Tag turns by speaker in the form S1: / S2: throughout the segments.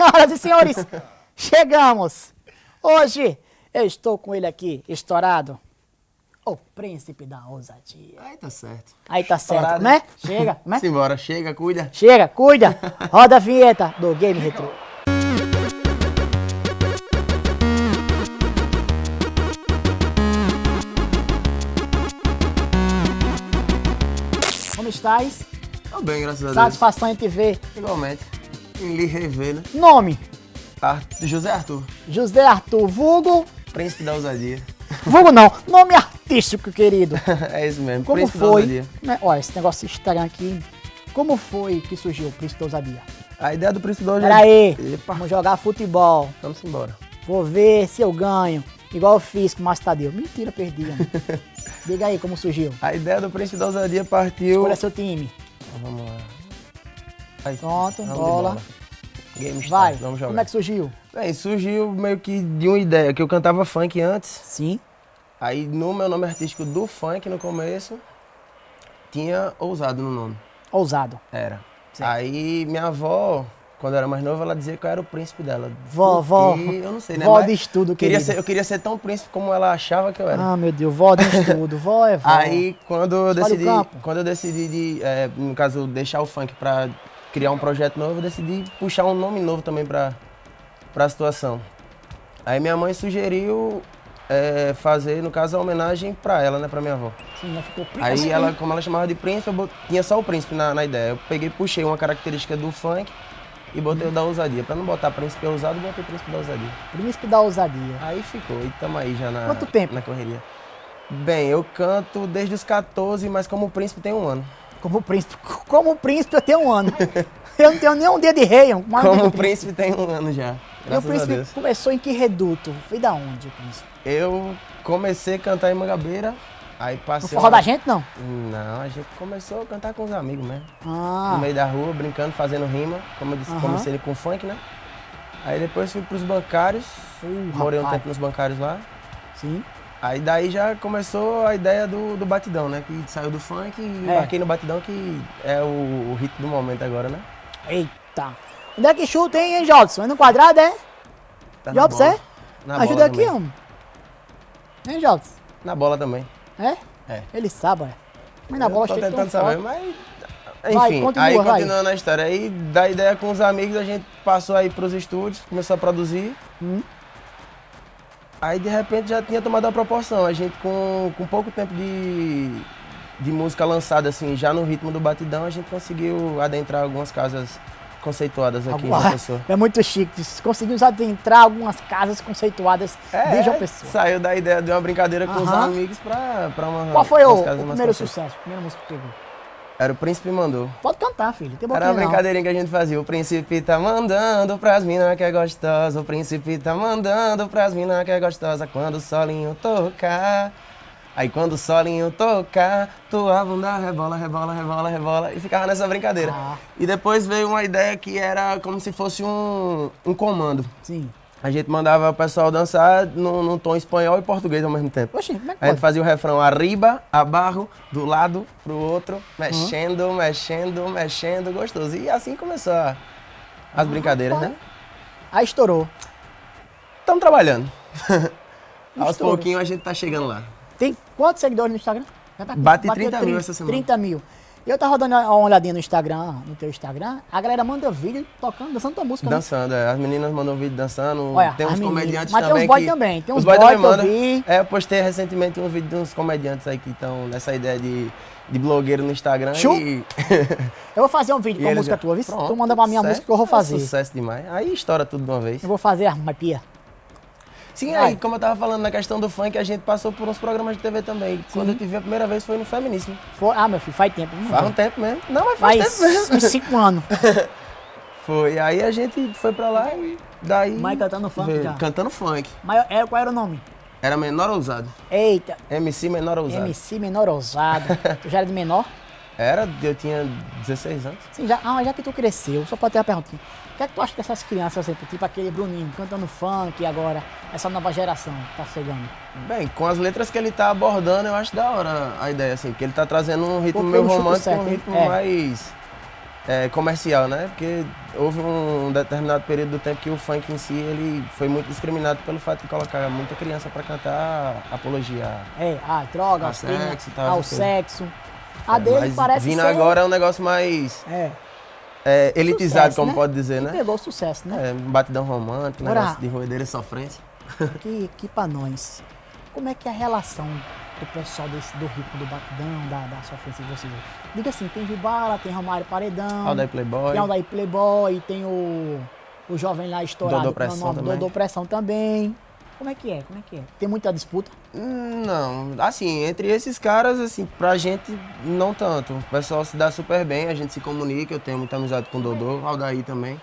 S1: Senhoras e senhores, chegamos. Hoje eu estou com ele aqui, estourado. O príncipe da ousadia.
S2: Aí tá certo.
S1: Aí tá certo,
S2: Estourado.
S1: né? Chega, né?
S2: Simbora, chega, cuida.
S1: Chega, cuida. Roda a vinheta do Game Retro. Como estás?
S2: Tô bem, graças a Deus.
S1: Satisfação em te ver.
S2: Igualmente. Lhe rever, né?
S1: Nome:
S2: Ar- José Arthur,
S1: José Arthur Vulgo.
S2: príncipe da ousadia.
S1: Vulgo não, nome artístico, querido.
S2: é isso mesmo,
S1: Como
S2: príncipe da
S1: foi?
S2: ousadia.
S1: Né? Olha, esse negócio Instagram aqui. Como foi que surgiu o Príncipe da Ousadia?
S2: A ideia do príncipe da ousadia...
S1: Pera aí,
S2: Epa,
S1: vamos jogar futebol.
S2: vamos embora.
S1: Vou ver se eu ganho. Igual eu fiz com o Márcio Tadeu. Mentira, perdi. Diga aí como surgiu.
S2: A ideia do príncipe da ousadia partiu...
S1: Escolha seu time.
S2: Vamos lá. Aí,
S1: Pronto, bola.
S2: Game
S1: Vai.
S2: vamos jogar.
S1: Como é que surgiu?
S2: Bem, surgiu meio que de uma ideia, que eu cantava funk antes.
S1: Sim.
S2: Aí no meu nome artístico do funk, no começo, tinha ousado no nome.
S1: Ousado.
S2: Era.
S1: Certo.
S2: Aí minha avó, quando eu era mais nova, ela dizia que eu era o príncipe dela.
S1: Vó, vó.
S2: Eu não sei, né?
S1: Vó
S2: Mas
S1: de estudo,
S2: queria ser, Eu queria ser tão príncipe como ela achava que eu era.
S1: Ah, meu Deus, vó de estudo. Vó é vó.
S2: Aí quando eu decidi, quando eu decidi de, é, no caso, deixar o funk pra criar um projeto novo, eu decidi puxar um nome novo também pra, pra situação. Aí minha mãe sugeriu é, fazer, no caso, a homenagem pra ela, né, pra minha avó.
S1: Sim, já ficou príncipe.
S2: Aí ela, como ela chamava de príncipe, eu bot- tinha só o príncipe na, na ideia. Eu peguei e puxei uma característica do funk e botei o da ousadia. Pra não botar príncipe ousado, eu botei príncipe da ousadia.
S1: Príncipe da ousadia.
S2: Aí ficou, e tamo aí já na,
S1: Quanto tempo?
S2: na correria. Bem, eu canto desde os 14, mas como príncipe tem um ano.
S1: Como príncipe. Como príncipe eu tenho um ano. Eu não tenho nem um dedo de rei.
S2: Como
S1: um
S2: príncipe tem um ano já.
S1: E o príncipe começou em que reduto? Foi da onde o príncipe?
S2: Eu comecei a cantar em Mangabeira, aí
S1: No
S2: passei.
S1: forró
S2: uma-
S1: da gente, não?
S2: Não, a gente começou a cantar com os amigos mesmo.
S1: Ah,
S2: no meio da rua, brincando, fazendo rima. Como eu disse, comecei com funk, né? Aí depois fui pros bancários,
S1: Uh,
S2: morei um
S1: rapaz.
S2: tempo nos bancários lá.
S1: sim.
S2: Aí daí já começou a ideia do, do batidão, né? Que saiu do funk e
S1: É.
S2: embarquei no batidão, que é o, o hit do momento agora, né?
S1: Eita. Onde é que chuta, hein, hein Jobson? É no quadrado, é?
S2: Tá
S1: Jobson,
S2: bola.
S1: é?
S2: Na
S1: Ajuda
S2: bola
S1: aqui,
S2: também.
S1: homem. Hein, Jobson?
S2: Na bola também.
S1: É?
S2: É.
S1: Ele sabe, é. Mas na bola
S2: eu tô
S1: chega
S2: tentando saber,
S1: forte.
S2: mas...
S1: Vai,
S2: Enfim,
S1: continua,
S2: aí
S1: vai.
S2: continuando a história, aí da ideia com os amigos, a gente passou aí pros estúdios, começou a produzir.
S1: Hum.
S2: Aí de repente já tinha tomado a proporção. A gente com, com pouco tempo de, de música lançada, assim, já no ritmo do batidão, a gente conseguiu adentrar algumas casas conceituadas aqui em João
S1: Agora,
S2: Pessoa.
S1: é muito chique. Conseguimos adentrar algumas casas conceituadas de João Pessoa.
S2: Saiu da ideia de uma brincadeira com os
S1: Aham.
S2: amigos pra, pra uma.
S1: Qual foi o, o primeiro sucesso? Primeira música que pegou?
S2: Era o Príncipe Mandou.
S1: Pode cantar, filho. Tem
S2: Era uma
S1: não.
S2: brincadeirinha que a gente fazia. O príncipe tá mandando pras minas que é gostosa. O príncipe tá mandando pras minas que é gostosa. Quando o solinho tocar. Aí quando o solinho tocar, tua bunda rebola, rebola, rebola, rebola. E ficava nessa brincadeira.
S1: Ah.
S2: E depois veio uma ideia que era como se fosse um, um comando.
S1: Sim.
S2: A gente mandava o pessoal dançar num, num tom espanhol e português ao mesmo tempo.
S1: Oxi, como é que
S2: A gente fazia o refrão arriba, abarro, do lado pro outro, mexendo, mexendo, mexendo, gostoso. E assim começou a- as brincadeiras, né?
S1: Aí estourou.
S2: Estamos trabalhando. Aos pouquinhos a gente tá chegando lá.
S1: Tem quantos seguidores no Instagram? Tá-
S2: Bate
S1: bateu
S2: 30 mil essa semana.
S1: 30 mil. Eu tava dando uma olhadinha no Instagram, no teu Instagram, a galera manda vídeo tocando, dançando tua música. né?
S2: Dançando, é. as meninas mandam vídeo dançando.
S1: Olha,
S2: tem uns
S1: meninas.
S2: comediantes
S1: Mas tem
S2: também.
S1: uns boy
S2: que-
S1: também, tem uns
S2: os boy também mandam. É, eu postei recentemente um vídeo de uns comediantes aí que estão nessa ideia de, de blogueiro no Instagram.
S1: Chu?
S2: E,
S1: Eu vou fazer um vídeo com a música
S2: já-
S1: tua, viu?
S2: Pronto,
S1: Tu manda pra minha
S2: sucesso.
S1: música que eu vou
S2: É
S1: fazer.
S2: sucesso demais. Aí estoura tudo de uma vez.
S1: Eu vou fazer a pia.
S2: Sim, aí, como eu tava falando na questão do funk, a gente passou por uns programas de TV também. Quando eu te vi a primeira vez foi no Feminíssimo.
S1: For- Ah, meu filho, faz tempo. Não
S2: Faz um tempo mesmo. Não, mas faz,
S1: Faz
S2: tempo mesmo.
S1: uns 5 anos.
S2: Foi. Aí a gente foi pra lá e daí.
S1: Mas cantando funk
S2: veio-
S1: já.
S2: Cantando funk.
S1: Mas é, qual era o nome?
S2: Era menor ousado.
S1: Eita,
S2: MC menor ousado.
S1: MC menor ousado. tu já era de menor?
S2: Era, eu tinha 16 anos.
S1: Sim, já, ah, já que tu cresceu, só pode ter uma perguntinha. O que é que tu acha dessas crianças, assim, tipo aquele Bruninho cantando funk agora, essa nova geração que tá chegando?
S2: Bem, com as letras que ele tá abordando, eu acho da hora a ideia, assim, porque ele tá trazendo um ritmo meio romântico,
S1: certo,
S2: um ritmo
S1: É.
S2: mais. é, comercial, né? Porque houve um determinado período do tempo que o funk em si ele foi muito discriminado pelo fato de colocar muita criança para cantar apologia.
S1: É, a droga,
S2: A sexo tal,
S1: ao sexo. A dele
S2: Mas
S1: parece
S2: vindo
S1: ser...
S2: agora é um negócio mais
S1: É,
S2: é, elitizado,
S1: Sucesso,
S2: como
S1: né?
S2: pode dizer, né?
S1: pegou sucesso, né?
S2: É, um batidão romântico, negócio de roedeira e sofrência.
S1: Que, pra nós. Como é que é a relação do pessoal desse, do ritmo do batidão, da, da sofrência de vocês? Diga assim, tem Gibala, tem Romário Paredão,
S2: Aldair Playboy.
S1: tem Aldair Playboy, tem o, o jovem lá estourado.
S2: Dodô Pressão também.
S1: Dodô Pressão também. Como é que é? Como é que é? Tem muita disputa?
S2: Hum, Não, assim, entre esses caras, assim, pra gente, não tanto. O pessoal se dá super bem, a gente se comunica, eu tenho muita amizade com o Dodô, Aldair também.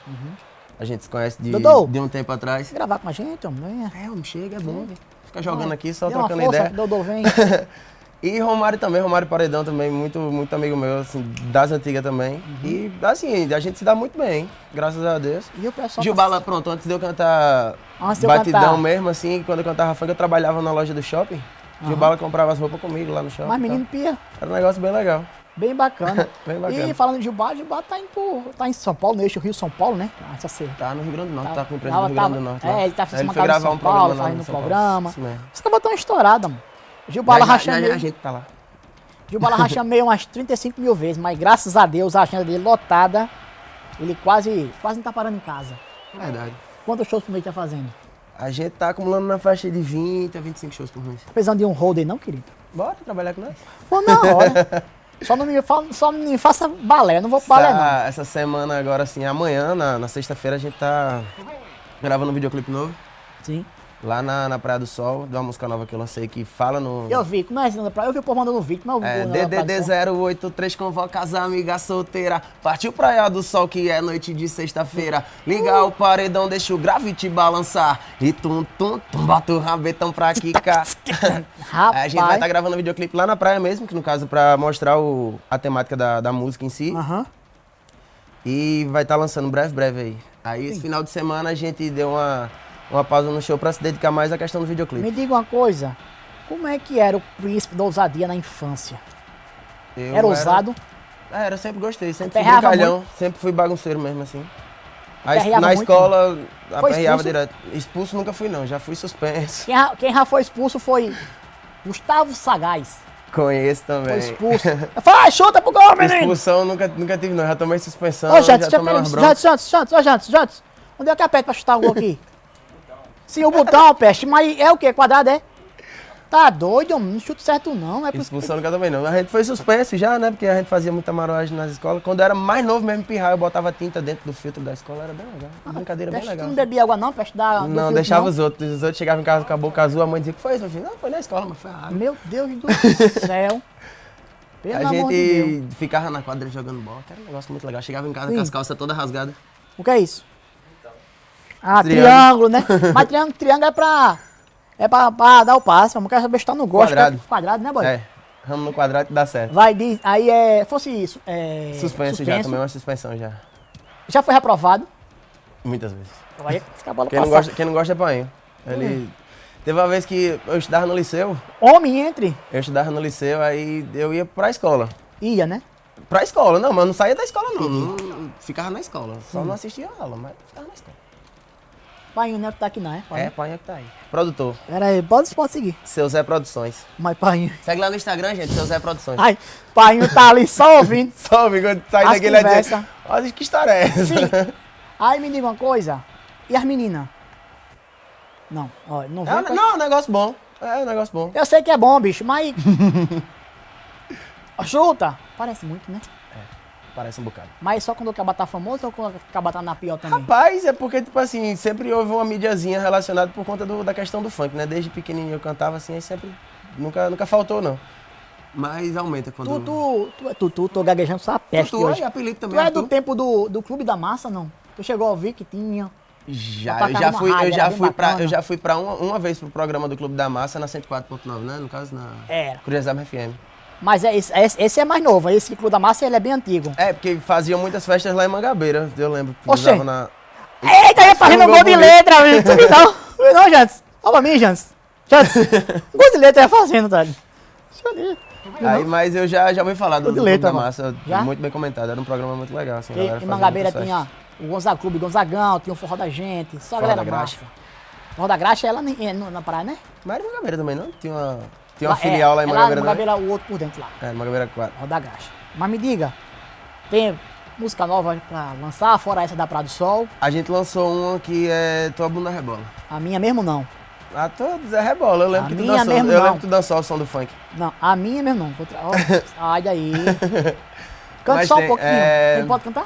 S2: A gente se conhece de,
S1: Dodô.
S2: de um tempo atrás.
S1: Gravar com a gente, homem? Venha.
S2: É, homem, chega, é bom. Fica jogando aqui, só
S1: Dê uma
S2: trocando
S1: força,
S2: ideia.
S1: Dodô vem.
S2: E Romário também, Romário Paredão também, muito, muito amigo meu, assim, das antigas também. E, assim, a gente se dá muito bem, graças a Deus.
S1: E o pessoal
S2: Gilbala, pronto, antes de eu cantar
S1: Antes de eu
S2: batidão
S1: cantar.
S2: mesmo, assim, quando eu cantava funk, eu trabalhava na loja do shopping. Gilbala comprava as roupas comigo lá no shopping.
S1: Mas menino pia,
S2: Era um negócio bem legal.
S1: bem bacana.
S2: Bem bacana.
S1: E falando de Gilbar, Gilbar tá, indo tá em São Paulo, no eixo Rio-São Paulo, né? Ah, Essa ser.
S2: Tá no Rio Grande do Norte,
S1: Tava-
S2: tá com empresa
S1: tava-
S2: do Rio Grande do Norte.
S1: é,
S2: lá.
S1: ele tá fazendo uma casa em São
S2: um
S1: Paulo, fazendo
S2: no
S1: programa.
S2: Isso mesmo.
S1: Os caras tão estourados, mano. Gilbala racha meio,
S2: A gente tá lá.
S1: Gilbala racha meio umas 35 mil vezes, mas graças a Deus a agenda dele lotada, ele quase, quase não tá parando em casa.
S2: Verdade.
S1: Quantos shows por mês tá fazendo?
S2: A gente tá acumulando na faixa de 20 a 25 shows por mês.
S1: Precisando de um holder não, querido?
S2: Bora trabalhar com nós?
S1: Pô, na hora. só, não me, fa- só não me faça balé, eu não vou pro balé não.
S2: essa, essa semana agora, assim, amanhã, na, na sexta-feira, a gente tá gravando um videoclipe novo.
S1: Sim.
S2: Lá na, na Praia do Sol, de uma música nova que eu lancei que fala no.
S1: Eu vi, como é da praia? Eu vi o povo mandando vídeo, mas eu vi
S2: É,
S1: Sol.
S2: DDD083 convoca as amigas solteiras. Partiu Praia do Sol, que é noite de sexta-feira. Liga o paredão, deixa o grave te balançar. E tum, tum, tum, bota o rabetão pra quicar.
S1: Rapaz.
S2: a gente vai estar gravando um videoclipe lá na praia mesmo, que no caso pra mostrar o, a temática da, da música em si.
S1: Aham.
S2: E vai estar lançando breve, breve aí. Aí esse final de semana a gente deu uma, uma pausa no show pra se dedicar mais à questão do videoclipe.
S1: Me diga uma coisa, como é que era o príncipe da ousadia na infância?
S2: Eu
S1: Era ousado?
S2: É, eu sempre gostei, sempre fui brincalhão, sempre fui bagunceiro mesmo, assim. Aí, na
S1: muito?
S2: escola,
S1: Foi
S2: aperreava direto. Expulso nunca fui não, já fui suspenso.
S1: Quem, já- quem já foi expulso foi Gustavo Sagaz.
S2: Conheço
S1: Foi
S2: também.
S1: expulso. Fala, chuta pro gol, menino!
S2: Expulsão nunca, nunca tive não, já tomei suspensão,
S1: Ô, Jantos,
S2: já tomei umas broncas.
S1: Ô, Jantos, Jantos. Onde é que aperta pra chutar o gol aqui? Sim, o botão, peste, mas é o quê? Quadrado é? Tá doido, homem? Não chuta certo não, é
S2: Expulsão nunca tomei não. A gente foi suspenso já, né, porque a gente fazia muita maroagem nas escolas. Quando eu era mais novo mesmo, pirrar, eu botava tinta dentro do filtro da escola, era bem legal. Uma brincadeira bem
S1: Peste, tu
S2: legal.
S1: não bebia água não, peste da...
S2: Não,
S1: filtro,
S2: deixava
S1: não?
S2: os outros. Os outros chegavam em casa com a boca azul, a mãe dizia que foi isso. Eu não, foi na escola, mas foi a água.
S1: Meu Deus do céu. Pelo
S2: A
S1: amor de
S2: gente ficava na quadra jogando bola, que era um negócio muito legal. Chegava em casa
S1: Sim.
S2: com as calças todas rasgadas.
S1: O que é isso? Ah,
S2: Triângulo.
S1: triângulo, né? Mas triângulo, triângulo é pra. É pra, pra dar o passe. Não quero saber se tá no gosto.
S2: Quadrado.
S1: que é Quadrado, né, boy?
S2: É, ramo no quadrado que dá certo.
S1: Vai, diz, aí é. Fosse isso. É,
S2: Suspenso, já, tomei uma suspensão já.
S1: Já foi reprovado.
S2: Muitas vezes.
S1: Vai a bola
S2: Quem não, gosta, quem não gosta é painho. Ele. Teve uma vez que eu estudava no liceu,
S1: Homem entre.
S2: eu estudava no liceu, aí eu ia pra escola.
S1: Ia, né?
S2: Pra escola, não, mas não saía da escola não. não ficava na escola. Só não assistia a aula, mas ficava na escola.
S1: Painho, né? Que tá aqui, não é?
S2: É, painho que tá aí. Produtor,
S1: Pera aí, pode, pode seguir.
S2: seu Zé Produções.
S1: Mas painho.
S2: Segue lá no Instagram, gente, seu Zé Produções.
S1: Ai, painho tá ali só ouvindo.
S2: Só, quando sai
S1: As
S2: daqui ele vai dizer,
S1: conversa.
S2: olha que história é essa?
S1: Sim. Aí me diga uma coisa. E as meninas? Não, ó, não
S2: É,
S1: vem.
S2: um- não, é um negócio bom. É um negócio bom.
S1: Eu sei que é bom, bicho, mas. Chuta! Parece muito, né?
S2: Parece um bocado.
S1: Mas só quando o caba tá famoso ou quando o caba tá na pior também?
S2: Rapaz, é porque, tipo assim, sempre houve uma mídiazinha relacionada por conta do- da questão do funk, né? Desde pequenininho eu cantava assim, aí sempre. Nunca, nunca faltou, não. Mas aumenta quando.
S1: Tu, tu, tu, tu, tu, tô gaguejando só a peste
S2: tu
S1: hoje.
S2: é apelido
S1: Tu
S2: também.
S1: é do tempo do, do Clube da Massa, não? Tu chegou a ouvir que tinha.
S2: Já, eu já fui,
S1: rádio,
S2: eu já fui pra, eu já fui pra uma, uma vez pro programa do Clube da Massa na 104.9, né? No caso, na
S1: Era.
S2: Curiosab FM.
S1: Mas é, esse, esse- esse é mais novo, esse Clube da Massa ele é bem antigo.
S2: É, porque faziam muitas festas lá em Mangabeira, eu lembro.
S1: Oxê.
S2: na...
S1: Eita, ele fazendo
S2: Um
S1: gol
S2: gol
S1: de letra, amigo. Tu viu não? Tu viu não, Jantes? Olha pra mim, Jantes. Jantes, gol de letra é fazendo, tá?
S2: Aí, mas eu já, já ouvi falar do, do Clube da. Massa,
S1: Já?
S2: muito bem comentado. Era um programa muito legal, assim.
S1: E, em Mangabeira tinha o Gonzaga Clube Gonzagão, tinha o Forró da Gente, só a
S2: Forró
S1: galera
S2: da Graxa.
S1: massa. Forró da Graxa é lá é na praia, né?
S2: Mas era em Mangabeira também, não? Tinha uma, tinha uma
S1: Lá-
S2: filial
S1: é,
S2: lá em
S1: é
S2: Mangabeira
S1: Lá em
S2: também?
S1: Mangabeira, o outro por dentro lá.
S2: É, Mangabeira 4.
S1: Forró da Graxa. Mas me diga, tem música nova pra lançar, fora essa da Praia do Sol?
S2: A gente lançou uma que é Tua Bunda Rebola.
S1: A minha mesmo não.
S2: A todos é rebola. Eu lembro
S1: A
S2: que tu
S1: minha
S2: dançou.
S1: mesmo
S2: eu
S1: não.
S2: lembro que tu dançou o som do funk.
S1: Não, a minha mesmo não. Vou tra- ó, Sai daí. Canta
S2: Mas
S1: só um
S2: tem,
S1: pouquinho.
S2: é-
S1: Ele pode cantar?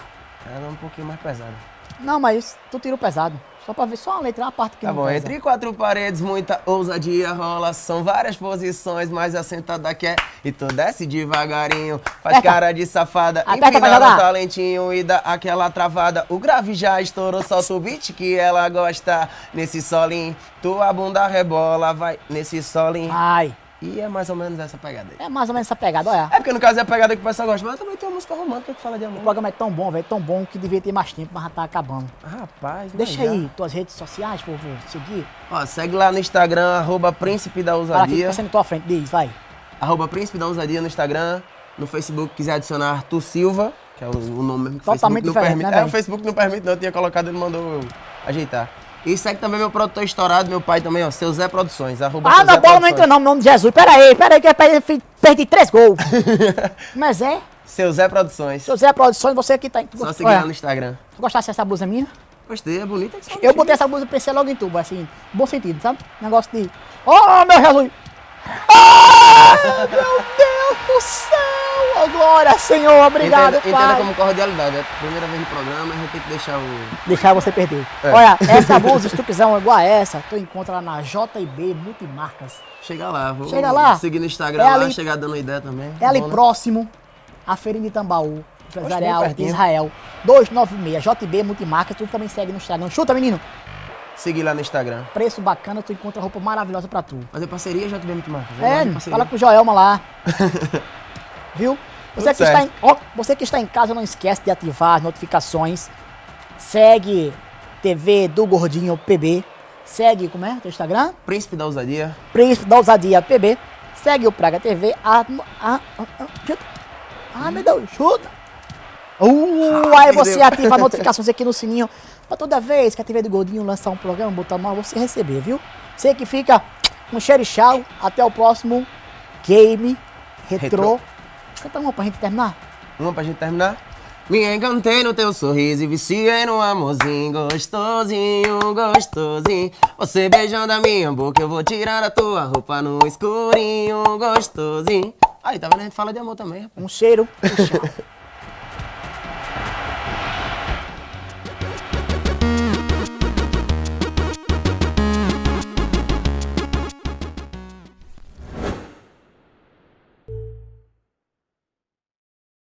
S2: Era um pouquinho mais pesada.
S1: Não, mas tu tirou pesado. Só pra ver só a letra, a parte que
S2: Tá
S1: não
S2: bom,
S1: pesa.
S2: entre quatro paredes, muita ousadia rola. São várias posições, mas a sentada quer. E tu desce devagarinho, faz
S1: Aperta.
S2: cara de safada,
S1: Aperta pra jogar.
S2: talentinho e dá aquela travada. O grave já estourou, solta o beat que ela gosta. Nesse solinho, tua bunda rebola, vai nesse solinho.
S1: Ai,
S2: E é mais ou menos essa pegada aí.
S1: é mais ou menos essa pegada, olha.
S2: É porque no caso é a pegada que o pessoal gosta, mas também tem uma música romântica que fala de
S1: O
S2: amor.
S1: programa é tão bom, velho, tão bom que devia ter mais tempo, mas já tá acabando.
S2: Rapaz,
S1: Deixa
S2: mas já.
S1: aí tuas redes sociais, por favor, seguir.
S2: Ó, segue lá no Instagram, arroba Príncipe da
S1: Fala aqui,
S2: Ousadia.
S1: na tua frente, diz, vai.
S2: Arroba Príncipe da Ousadia no Instagram. No Facebook, quiser adicionar Arthur Silva, que é o, o nome mesmo que o
S1: Totalmente
S2: Facebook não permite.
S1: né,
S2: é, o Facebook não permite, não. Eu tinha colocado, ele mandou eu ajeitar. E segue também meu produtor estourado, meu pai também, ó, seu Zé Produções. Arroba
S1: Ah,
S2: seu
S1: na bola não
S2: Produções.
S1: entra não, em nome de Jesus. Pera aí, pera aí, que eu perdi, três gols. Mas é,
S2: Seu Zé Produções.
S1: seu Zé Produções, você que tá... Tu,
S2: Só seguir lá no Instagram.
S1: tu gostasse dessa blusa minha?
S2: Gostei, é bonita. que só
S1: Eu botei essa blusa, pensei logo em tu, assim, bom sentido, sabe? Negócio de... Oh, meu Jesus! Oh, meu Deus do céu! Oh, glória, Senhor, obrigado,
S2: entenda,
S1: Pai.
S2: entenda como cordialidade. É a primeira vez no programa, a gente tem que deixar o.
S1: Deixar você perder.
S2: É.
S1: Olha, essa blusa, uma igual a essa, tu encontra lá na JB Multimarcas.
S2: Chega lá, vou
S1: Chega lá.
S2: seguir no Instagram
S1: É
S2: lá,
S1: ali-
S2: chegar dando ideia também.
S1: É ali
S2: Bom,
S1: próximo, a Feirinha de Tambaú, empresarial de. Israel. 296, JB Multimarcas, tu também segue no Instagram. Chuta, menino!
S2: Seguir lá no Instagram.
S1: Preço bacana, tu encontra roupa maravilhosa pra tu.
S2: Fazer parceria já tivemos muito marcas.
S1: É, fala com o Joelma lá. Viu? Você que, está em, você que está em casa, não esquece de ativar as notificações. Segue TV do Gordinho PB. Segue, como é? Teu Instagram?
S2: Príncipe da Ousadia.
S1: Príncipe da Ousadia PB. Segue o Praga TV. Ah, ah, ah, ah. Ah, meu Deus, chuta. Uh, aí você ativa as notificações aqui no sininho. Pra toda vez que a TV do Gordinho lançar um programa, botar mal, você receber, viu? Você que fica e tchau. Até o próximo Game Retro.
S2: Retrô.
S1: Canta uma pra gente terminar.
S2: Uma pra gente terminar. Me encantei no teu sorriso e viciei no amorzinho gostosinho, gostosinho. Você beijando a minha boca, eu vou tirar a tua roupa no escurinho, gostosinho. Aí, tá vendo? A gente fala de amor também, rapaz.
S1: Um cheiro e tchau.